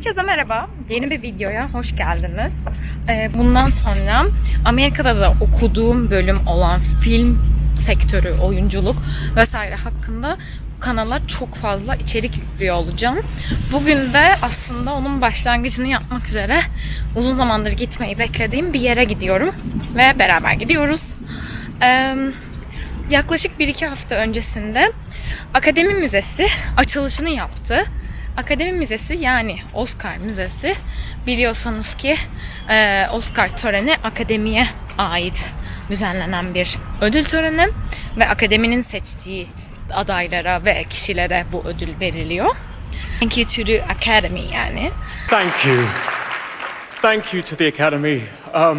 Herkese merhaba. Yeni bir videoya hoş geldiniz. Ee, bundan sonra Amerika'da da okuduğum bölüm olan film sektörü, oyunculuk vesaire hakkında kanala çok fazla içerik yüklüyor olacağım. Bugün de aslında onun başlangıcını yapmak üzere uzun zamandır gitmeyi beklediğim bir yere gidiyorum. Ve beraber gidiyoruz. Ee, yaklaşık 1-2 hafta öncesinde Akademi Müzesi açılışını yaptı. Akademi Müzesi yani Oscar Müzesi biliyorsanız ki e, Oscar töreni akademiye ait düzenlenen bir ödül töreni ve akademinin seçtiği adaylara ve kişilere bu ödül veriliyor. Thank you to the Academy yani. Thank you. Thank you to the Academy. Um,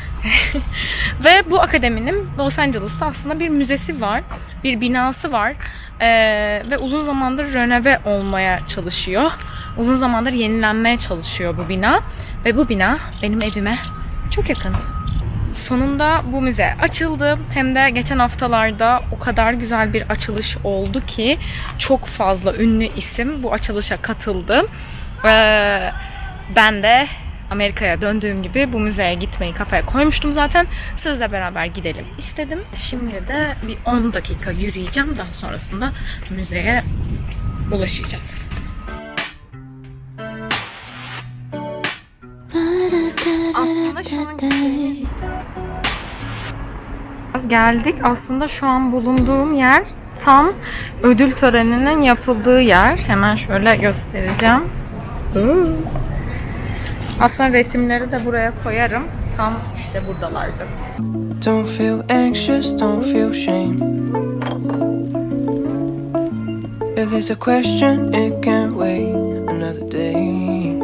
Ve bu akademinin Los Angeles'ta aslında bir müzesi var, bir binası var Ee, ve uzun zamandır röneve olmaya çalışıyor. Uzun zamandır yenilenmeye çalışıyor bu bina ve bu bina benim evime çok yakın. Sonunda bu müze açıldı. Hem de geçen haftalarda o kadar güzel bir açılış oldu ki çok fazla ünlü isim bu açılışa katıldı. Ee, ben de Amerika'ya döndüğüm gibi bu müzeye gitmeyi kafaya koymuştum zaten. Sizle beraber gidelim istedim. Şimdi de bir 10 dakika yürüyeceğim. Daha sonrasında müzeye ulaşacağız. Aslında şu an gideceğimiz geldik. Aslında şu an bulunduğum yer tam ödül töreninin yapıldığı yer. Hemen şöyle göstereceğim. Aslında resimleri de buraya koyarım. Tam işte buradalardı. Don't feel anxious, don't feel shame. If there's a question, it can't wait another day.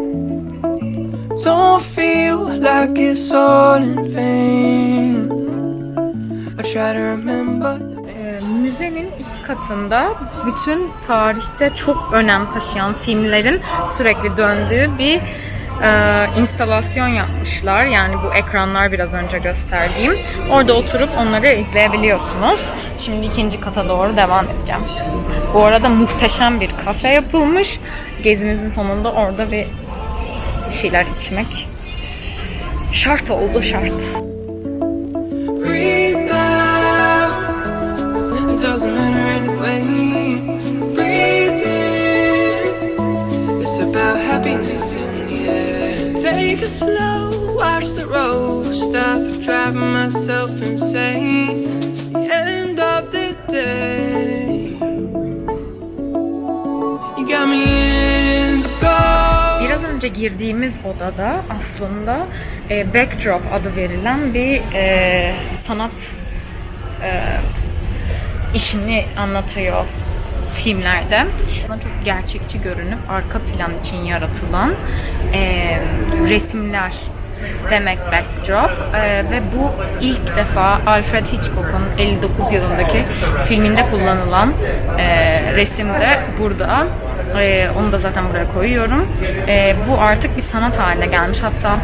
Don't feel like it's all in vain. I try to remember. Ee, müzenin ilk katında bütün tarihte çok önem taşıyan filmlerin sürekli döndüğü bir e, instalasyon yapmışlar. Yani bu ekranlar biraz önce gösterdiğim. Orada oturup onları izleyebiliyorsunuz. Şimdi ikinci kata doğru devam edeceğim. Bu arada muhteşem bir kafe yapılmış. Gezimizin sonunda orada bir şeyler içmek şart oldu şart. Take it slow, watch the road. Stop driving myself insane. End of the day. You got me into gold. Biraz önce girdiğimiz odada aslında e, backdrop adı verilen bir e, sanat e, işini anlatıyor filmlerde. Bana çok gerçekçi görünüp arka plan için yaratılan e, resimler demek backdrop E, ve bu ilk defa Alfred Hitchcock'un 59 yılındaki filminde kullanılan e, resim de burada. E, onu da zaten buraya koyuyorum. E, bu artık bir sanat haline gelmiş. Hatta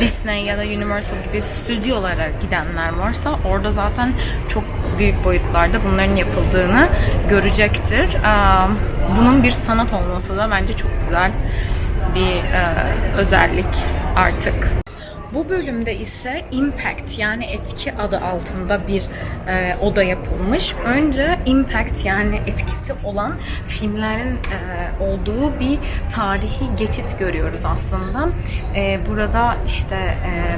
Disney ya da Universal gibi stüdyolara gidenler varsa orada zaten çok büyük boyutlarda bunların yapıldığını görecektir. E, bunun bir sanat olması da bence çok güzel bir e, özellik artık. Bu bölümde ise Impact yani etki adı altında bir e, oda yapılmış. Önce Impact yani etkisi olan filmlerin e, olduğu bir tarihi geçit görüyoruz aslında. E, burada işte e,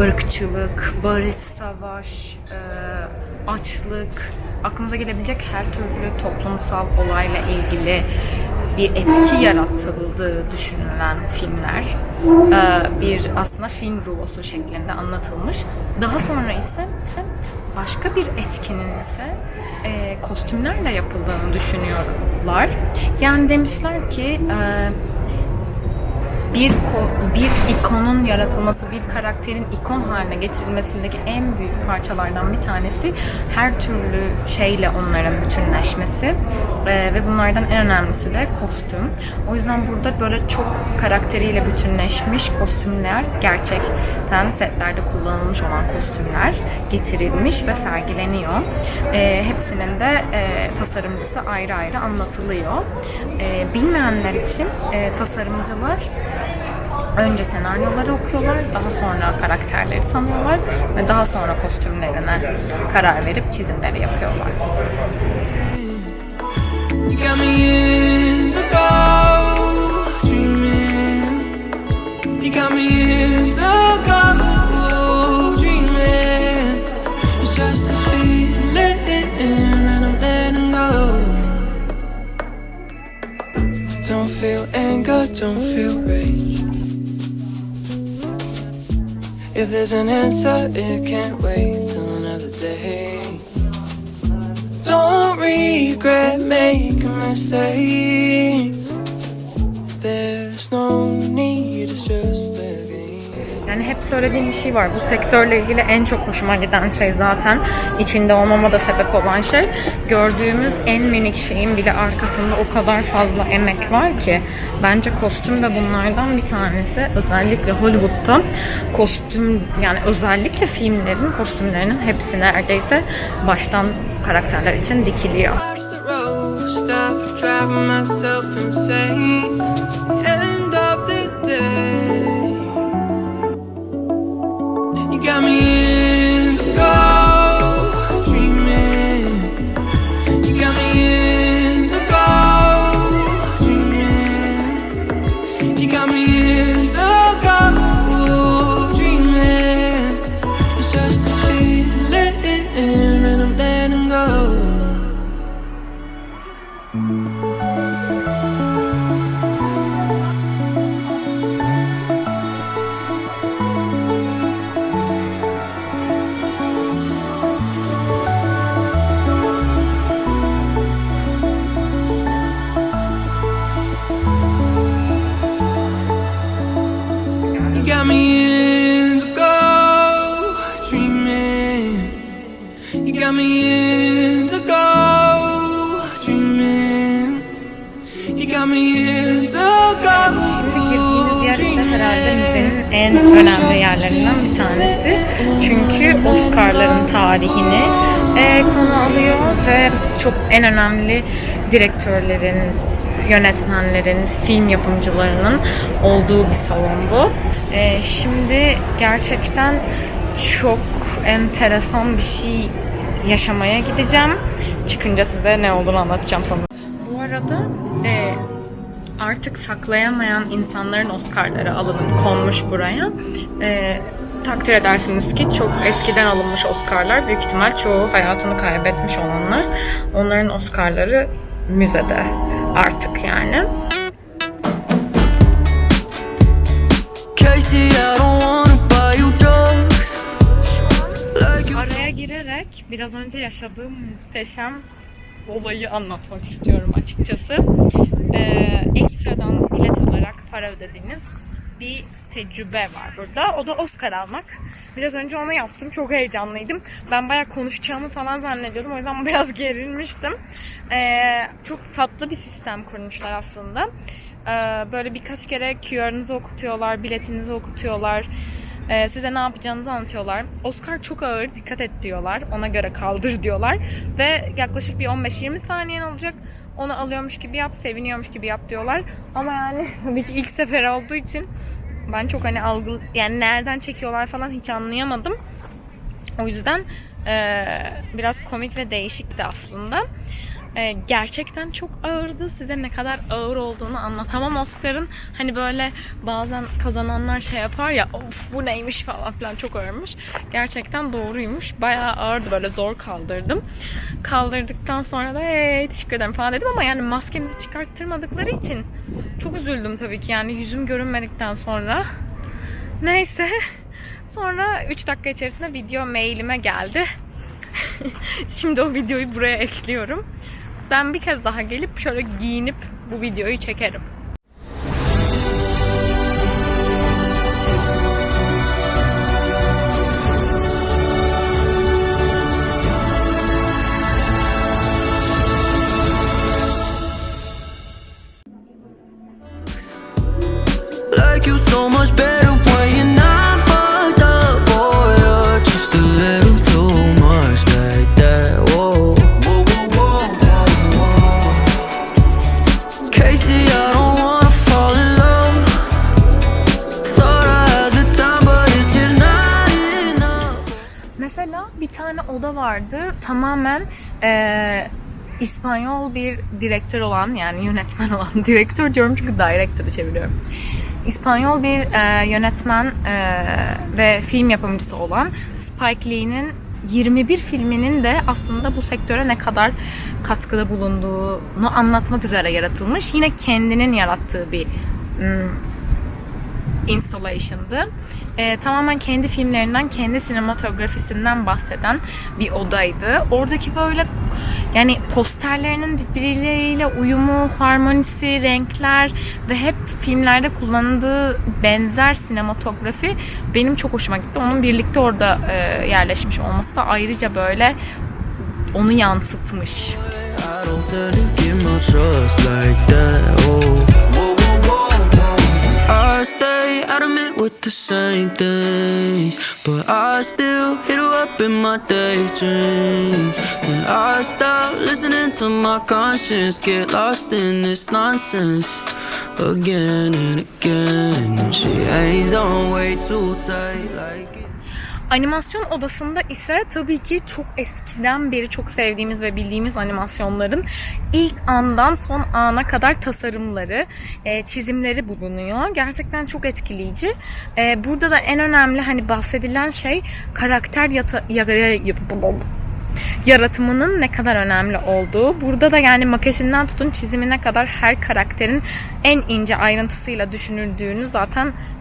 ırkçılık, barış, savaş, e, açlık, aklınıza gelebilecek her türlü toplumsal olayla ilgili bir etki yaratıldığı düşünülen filmler e, bir aslında film rulosu şeklinde anlatılmış. Daha sonra ise başka bir etkinin ise e, kostümlerle yapıldığını düşünüyorlar. Yani demişler ki e, bir bir ikonun yaratılması, bir karakterin ikon haline getirilmesindeki en büyük parçalardan bir tanesi her türlü şeyle onların bütünleşmesi Ee, ve bunlardan en önemlisi de kostüm. O yüzden burada böyle çok karakteriyle bütünleşmiş kostümler gerçekten setlerde kullanılmış olan kostümler getirilmiş ve sergileniyor. Ee, hepsinin de e, tasarımcısı ayrı ayrı anlatılıyor. Ee, bilmeyenler için e, tasarımcılar Önce senaryoları okuyorlar, daha sonra karakterleri tanıyorlar ve daha sonra kostümlerine karar verip çizimleri yapıyorlar. Don't feel anger, don't feel rage. If there's an answer, it can't wait till another day. Don't regret making mistakes. Hep söylediğim bir şey var. Bu sektörle ilgili en çok hoşuma giden şey zaten içinde olmama da sebep olan şey. Gördüğümüz en minik şeyin bile arkasında o kadar fazla emek var ki. Bence kostüm de bunlardan bir tanesi. Özellikle Hollywood'da kostüm yani özellikle filmlerin kostümlerinin hepsi neredeyse baştan karakterler için dikiliyor. Got me tarihini e, konu alıyor ve çok en önemli direktörlerin, yönetmenlerin, film yapımcılarının olduğu bir salon bu. E, şimdi gerçekten çok enteresan bir şey yaşamaya gideceğim. Çıkınca size ne olduğunu anlatacağım sanırım. Bu arada e, artık saklayamayan insanların Oscar'ları alınıp konmuş buraya. Ee, takdir edersiniz ki çok eskiden alınmış Oscar'lar büyük ihtimal çoğu hayatını kaybetmiş olanlar. Onların Oscar'ları müzede artık yani. Araya girerek biraz önce yaşadığım muhteşem olayı anlatmak istiyorum açıkçası. Ee, ekstradan bilet olarak para ödediğiniz bir tecrübe var burada. O da Oscar almak. Biraz önce onu yaptım. Çok heyecanlıydım. Ben bayağı konuşacağımı falan zannediyordum. O yüzden biraz gerilmiştim. Ee, çok tatlı bir sistem kurmuşlar aslında. Ee, böyle birkaç kere QR'ınızı okutuyorlar, biletinizi okutuyorlar. Ee, size ne yapacağınızı anlatıyorlar. Oscar çok ağır, dikkat et diyorlar. Ona göre kaldır diyorlar. Ve yaklaşık bir 15-20 saniyen olacak. Onu alıyormuş gibi yap, seviniyormuş gibi yap diyorlar. Ama yani bir ilk sefer olduğu için ben çok hani algı yani nereden çekiyorlar falan hiç anlayamadım. O yüzden eee, biraz komik ve değişikti aslında. Eee, gerçekten çok ağırdı. Size ne kadar ağır olduğunu anlatamam Oscar'ın. Hani böyle bazen kazananlar şey yapar ya of bu neymiş falan filan çok ağırmış. Gerçekten doğruymuş. Bayağı ağırdı böyle zor kaldırdım. Kaldırdıktan sonra da hey, teşekkür ederim falan dedim ama yani maskemizi çıkarttırmadıkları için çok üzüldüm tabii ki yani yüzüm görünmedikten sonra. Neyse. Sonra 3 dakika içerisinde video mailime geldi. Şimdi o videoyu buraya ekliyorum. Ben bir kez daha gelip şöyle giyinip bu videoyu çekerim. E, İspanyol bir direktör olan yani yönetmen olan direktör diyorum çünkü director'ı çeviriyorum. İspanyol bir e, yönetmen e, ve film yapımcısı olan Spike Lee'nin 21 filminin de aslında bu sektöre ne kadar katkıda bulunduğunu anlatmak üzere yaratılmış. Yine kendinin yarattığı bir mm, installation'dı. Ee, tamamen kendi filmlerinden, kendi sinematografisinden bahseden bir odaydı. Oradaki böyle yani posterlerinin birbirleriyle uyumu, harmonisi, renkler ve hep filmlerde kullanıldığı benzer sinematografi benim çok hoşuma gitti. Onun birlikte orada e, yerleşmiş olması da ayrıca böyle onu yansıtmış. Stay adamant with the same things, but I still hit her up in my daydreams. And I stop listening to my conscience, get lost in this nonsense again and again. She hangs on way too tight, like. Animasyon odasında ise tabii ki çok eskiden beri çok sevdiğimiz ve bildiğimiz animasyonların ilk andan son ana kadar tasarımları, e, çizimleri bulunuyor. Gerçekten çok etkileyici. E, burada da en önemli hani bahsedilen şey karakter yata, ya- ya- yaratımının ne kadar önemli olduğu. Burada da yani maketinden tutun çizimine kadar her karakterin en ince ayrıntısıyla düşünüldüğünü zaten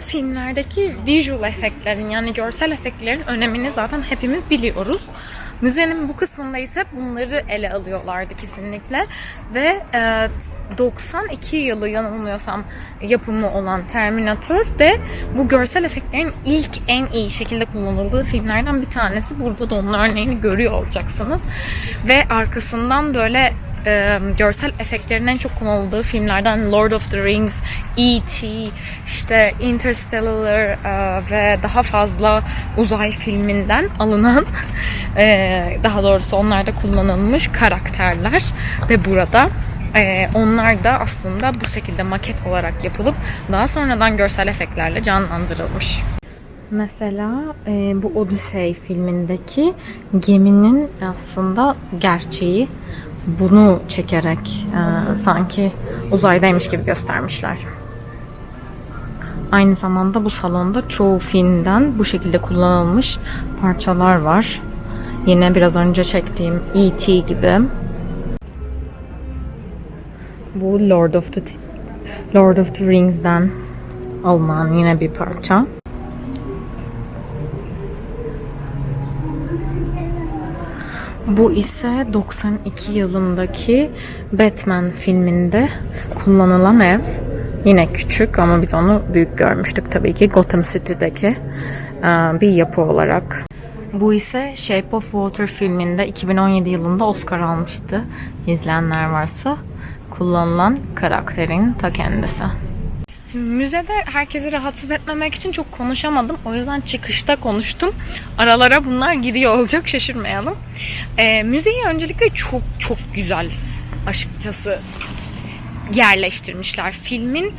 Filmlerdeki visual efektlerin yani görsel efektlerin önemini zaten hepimiz biliyoruz. Müzenin bu kısmında ise bunları ele alıyorlardı kesinlikle. Ve e, 92 yılı yanılmıyorsam yapımı olan Terminator de bu görsel efektlerin ilk en iyi şekilde kullanıldığı filmlerden bir tanesi. Burada da onun örneğini görüyor olacaksınız. Ve arkasından böyle e, görsel efektlerin en çok kullanıldığı filmlerden Lord of the Rings, E.T., işte Interstellar e, ve daha fazla uzay filminden alınan e, daha doğrusu onlarda kullanılmış karakterler ve burada e, onlar da aslında bu şekilde maket olarak yapılıp daha sonradan görsel efektlerle canlandırılmış. Mesela e, bu Odyssey filmindeki geminin aslında gerçeği bunu çekerek e, sanki uzaydaymış gibi göstermişler. Aynı zamanda bu salonda çoğu filmden bu şekilde kullanılmış parçalar var. Yine biraz önce çektiğim E.T. gibi. Bu Lord of the Lord of the Rings'den alınan yine bir parça. Bu ise 92 yılındaki Batman filminde kullanılan ev. Yine küçük ama biz onu büyük görmüştük tabii ki Gotham City'deki e, bir yapı olarak. Bu ise Shape of Water filminde 2017 yılında Oscar almıştı. İzleyenler varsa kullanılan karakterin ta kendisi. Müzede herkesi rahatsız etmemek için çok konuşamadım. O yüzden çıkışta konuştum. Aralara bunlar giriyor olacak şaşırmayalım. Ee, müzeyi öncelikle çok çok güzel açıkçası yerleştirmişler. Filmin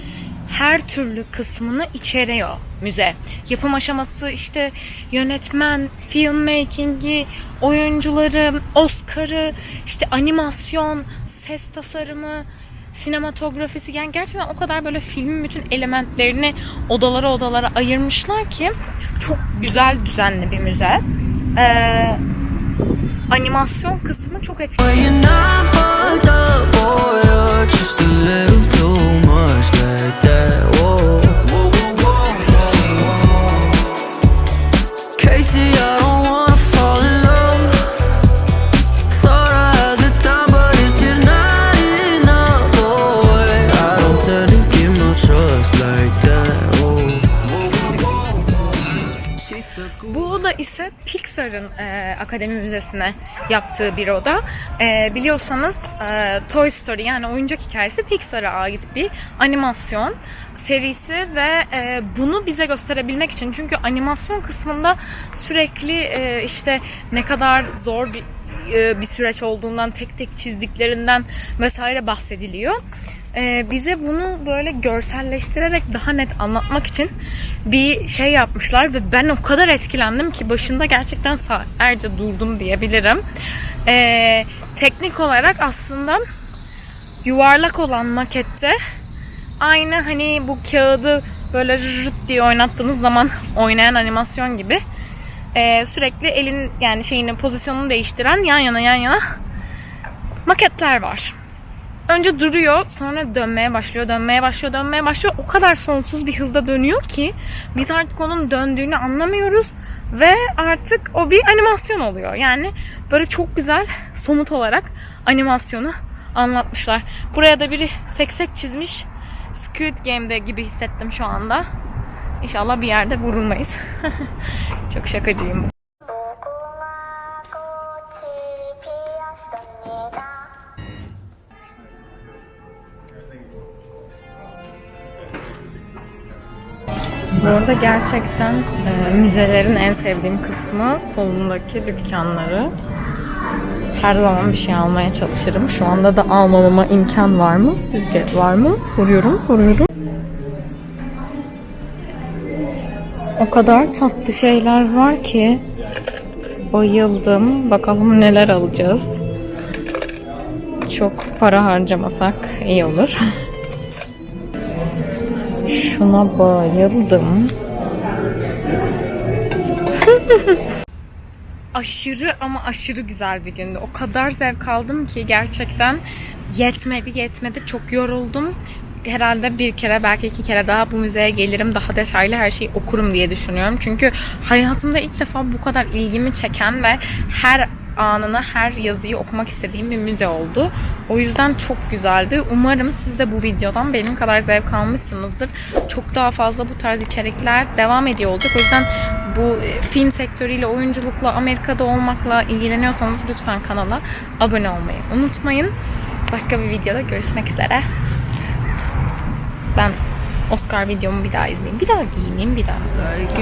her türlü kısmını içeriyor müze. Yapım aşaması işte yönetmen, filmmaking'i, oyuncuları, Oscar'ı, işte animasyon, ses tasarımı, sinematografisi yani gerçekten o kadar böyle filmin bütün elementlerini odalara odalara ayırmışlar ki çok güzel düzenli bir müze. Ee, animasyon kısmı çok etkili. Pixar'ın e, Akademi Müzesi'ne yaptığı bir oda. E, biliyorsanız e, Toy Story yani oyuncak hikayesi Pixar'a ait bir animasyon serisi ve e, bunu bize gösterebilmek için çünkü animasyon kısmında sürekli e, işte ne kadar zor bir e, bir süreç olduğundan tek tek çizdiklerinden vesaire bahsediliyor. E, bize bunu böyle görselleştirerek daha net anlatmak için bir şey yapmışlar ve ben o kadar etkilendim ki başında gerçekten saatlerce durdum diyebilirim. E, teknik olarak aslında yuvarlak olan makette aynı hani bu kağıdı böyle rırt diye oynattığınız zaman oynayan animasyon gibi e, sürekli elin yani şeyinin pozisyonunu değiştiren yan yana yan yana maketler var. Önce duruyor, sonra dönmeye başlıyor, dönmeye başlıyor, dönmeye başlıyor. O kadar sonsuz bir hızda dönüyor ki biz artık onun döndüğünü anlamıyoruz ve artık o bir animasyon oluyor. Yani böyle çok güzel somut olarak animasyonu anlatmışlar. Buraya da biri seksek çizmiş. Squid Game'de gibi hissettim şu anda. İnşallah bir yerde vurulmayız. çok şakacıyım. Arada gerçekten e, müzelerin en sevdiğim kısmı solundaki dükkanları. Her zaman bir şey almaya çalışırım. Şu anda da almamama imkan var mı? Sizce var mı? Soruyorum, soruyorum. O kadar tatlı şeyler var ki bayıldım. Bakalım neler alacağız. Çok para harcamasak iyi olur. Şuna bayıldım. Aşırı ama aşırı güzel bir gündü. O kadar zevk aldım ki gerçekten yetmedi yetmedi. Çok yoruldum. Herhalde bir kere belki iki kere daha bu müzeye gelirim. Daha detaylı her şeyi okurum diye düşünüyorum. Çünkü hayatımda ilk defa bu kadar ilgimi çeken ve her anını, her yazıyı okumak istediğim bir müze oldu. O yüzden çok güzeldi. Umarım siz de bu videodan benim kadar zevk almışsınızdır. Çok daha fazla bu tarz içerikler devam ediyor olacak. O yüzden bu e, film sektörüyle, oyunculukla, Amerika'da olmakla ilgileniyorsanız lütfen kanala abone olmayı unutmayın. Başka bir videoda görüşmek üzere. Ben Oscar videomu bir daha izleyeyim. Bir daha giyineyim, bir daha. Like